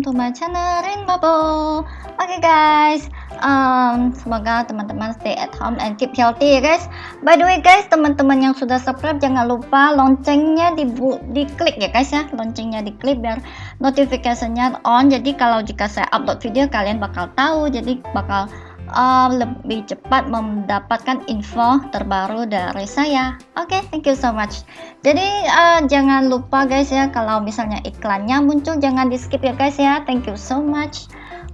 welcome to my channel Rain Bubble. Oke okay guys, um, semoga teman-teman stay at home and keep healthy ya guys. By the way guys, teman-teman yang sudah subscribe jangan lupa loncengnya di diklik ya guys ya. Loncengnya diklik biar notifikasinya on. Jadi kalau jika saya upload video kalian bakal tahu. Jadi bakal uh, lebih cepat mendapatkan info terbaru dari saya. Oke, okay, thank you so much. Jadi uh, jangan lupa guys ya kalau misalnya iklannya muncul jangan di skip ya guys ya. Thank you so much.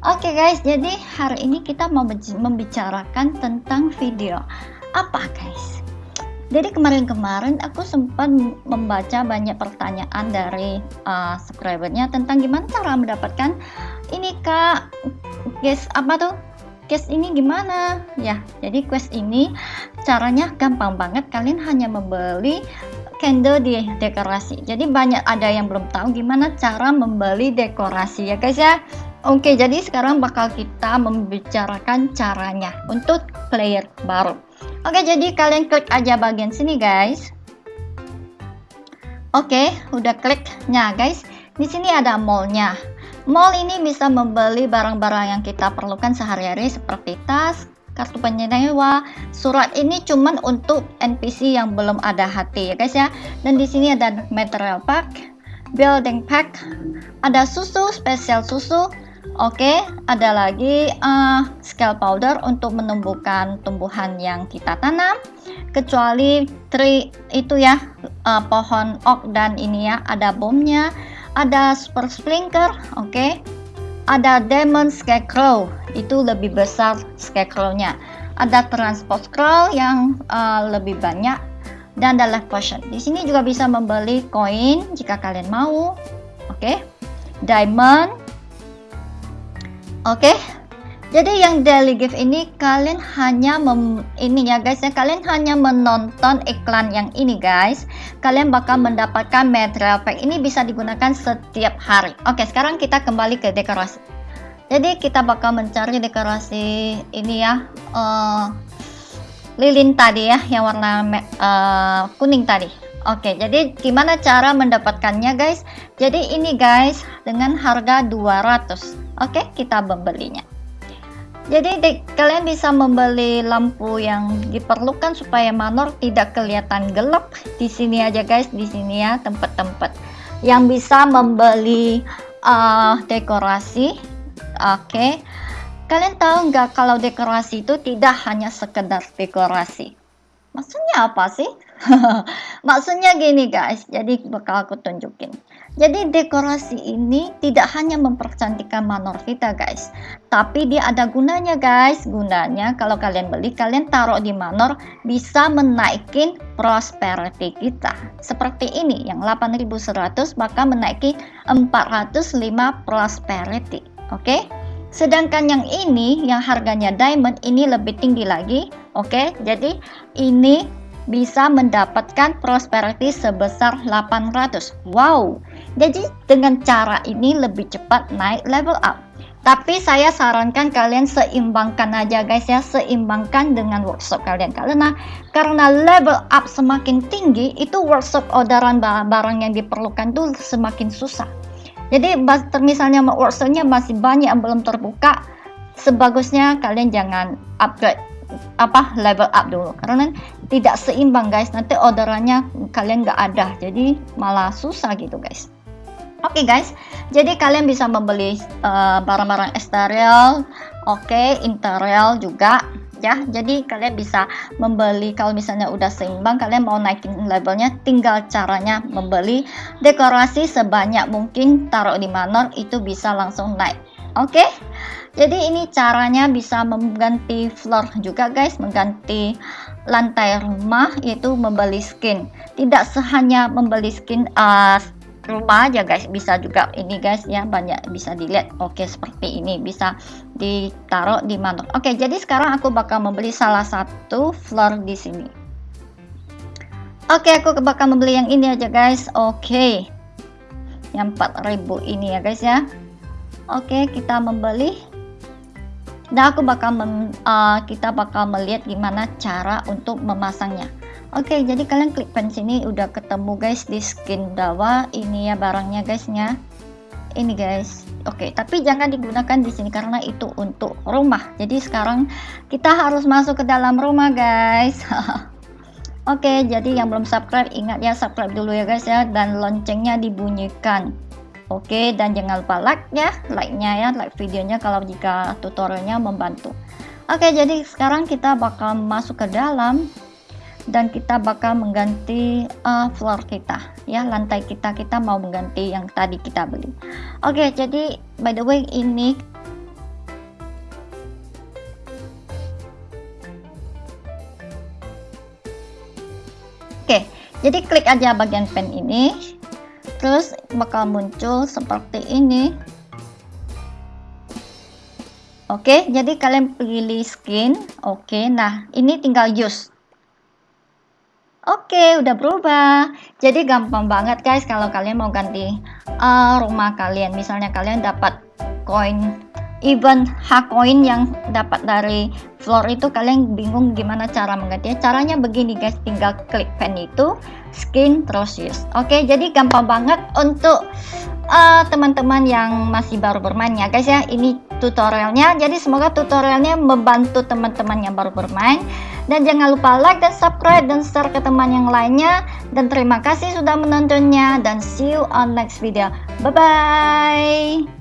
Oke okay guys, jadi hari ini kita mau membicarakan tentang video apa guys? Jadi kemarin-kemarin aku sempat membaca banyak pertanyaan dari uh, subscribernya tentang gimana cara mendapatkan ini kak guys apa tuh quest ini gimana? Ya jadi quest ini caranya gampang banget. Kalian hanya membeli candle di dekorasi. Jadi banyak ada yang belum tahu gimana cara membeli dekorasi ya guys ya? Oke jadi sekarang bakal kita membicarakan caranya untuk player baru. Oke jadi kalian klik aja bagian sini guys. Oke udah kliknya guys. Di sini ada mallnya Mall ini bisa membeli barang-barang yang kita perlukan sehari-hari seperti tas, kartu penyewa. Surat ini cuman untuk NPC yang belum ada hati ya guys ya. Dan di sini ada material pack, building pack, ada susu, spesial susu. Oke, ada lagi uh, scale powder untuk menumbuhkan tumbuhan yang kita tanam. Kecuali tree itu ya, uh, pohon oak dan ini ya, ada bomnya ada super sprinkler oke okay? ada demon scarecrow itu lebih besar scarecrow-nya ada transport scroll yang uh, lebih banyak dan ada life potion di sini juga bisa membeli koin jika kalian mau oke okay? diamond oke? Jadi yang daily gift ini kalian hanya mem, ini ya guys ya kalian hanya menonton iklan yang ini guys kalian bakal mendapatkan material pack ini bisa digunakan setiap hari oke sekarang kita kembali ke dekorasi jadi kita bakal mencari dekorasi ini ya uh, lilin tadi ya yang warna uh, kuning tadi Oke, jadi gimana cara mendapatkannya guys? Jadi ini guys dengan harga 200. Oke, kita membelinya. Jadi de, kalian bisa membeli lampu yang diperlukan supaya manor tidak kelihatan gelap. Di sini aja guys, di sini ya tempat-tempat yang bisa membeli uh, dekorasi. Oke. Okay. Kalian tahu nggak kalau dekorasi itu tidak hanya sekedar dekorasi. Maksudnya apa sih? Maksudnya gini guys, jadi bakal aku tunjukin. Jadi dekorasi ini tidak hanya mempercantikkan manor kita guys, tapi dia ada gunanya guys. Gunanya kalau kalian beli, kalian taruh di manor bisa menaikin prosperity kita. Seperti ini yang 8100 bakal menaiki 405 prosperity. Oke? Okay? Sedangkan yang ini yang harganya diamond ini lebih tinggi lagi. Oke? Okay? Jadi ini bisa mendapatkan prosperity sebesar 800. Wow! Jadi dengan cara ini lebih cepat naik level up. Tapi saya sarankan kalian seimbangkan aja guys ya, seimbangkan dengan workshop kalian. Karena karena level up semakin tinggi, itu workshop orderan barang yang diperlukan tuh semakin susah. Jadi misalnya workshopnya masih banyak yang belum terbuka, sebagusnya kalian jangan upgrade apa level up dulu karena tidak seimbang guys nanti orderannya kalian nggak ada jadi malah susah gitu guys Oke okay guys, jadi kalian bisa membeli eh, barang-barang uh, eksterior, oke, okay, interior juga ya. Jadi kalian bisa membeli kalau misalnya udah seimbang, kalian mau naikin levelnya, tinggal caranya membeli dekorasi sebanyak mungkin taruh di manor itu bisa langsung naik. Oke, okay? Jadi ini caranya bisa mengganti floor juga guys, mengganti lantai rumah itu membeli skin. Tidak sehanya membeli skin uh, rumah aja guys. Bisa juga ini guys ya. Banyak bisa dilihat. Oke seperti ini. Bisa ditaruh di mana. Oke jadi sekarang aku bakal membeli salah satu floor di sini. Oke aku bakal membeli yang ini aja guys. Oke. Yang 4000 ini ya guys ya oke kita membeli dan aku bakal mem, uh, kita bakal melihat gimana cara untuk memasangnya Oke, jadi kalian klik pen sini udah ketemu guys di skin dawa ini ya barangnya guysnya. ini guys Oke, tapi jangan digunakan di sini karena itu untuk rumah. Jadi sekarang kita harus masuk ke dalam rumah, guys. Oke, jadi yang belum subscribe ingat ya subscribe dulu ya guys ya dan loncengnya dibunyikan. Oke, dan jangan lupa like ya, like-nya ya, like videonya kalau jika tutorialnya membantu. Oke, jadi sekarang kita bakal masuk ke dalam dan kita bakal mengganti uh, floor kita ya lantai kita. Kita mau mengganti yang tadi kita beli. Oke jadi by the way ini oke jadi klik aja bagian pen ini terus bakal muncul seperti ini Oke, jadi kalian pilih skin. Oke, nah ini tinggal use. Oke, udah berubah. Jadi gampang banget guys kalau kalian mau ganti uh, rumah kalian. Misalnya kalian dapat koin even hak koin yang dapat dari floor itu kalian bingung gimana cara menggantinya. Caranya begini guys, tinggal klik pen itu, skin terus use. Oke, jadi gampang banget untuk uh, teman-teman uh, yang masih baru bermain ya guys ya. Ini tutorialnya. Jadi semoga tutorialnya membantu teman-teman yang baru bermain. Dan jangan lupa like dan subscribe dan share ke teman yang lainnya. Dan terima kasih sudah menontonnya dan see you on next video. Bye-bye.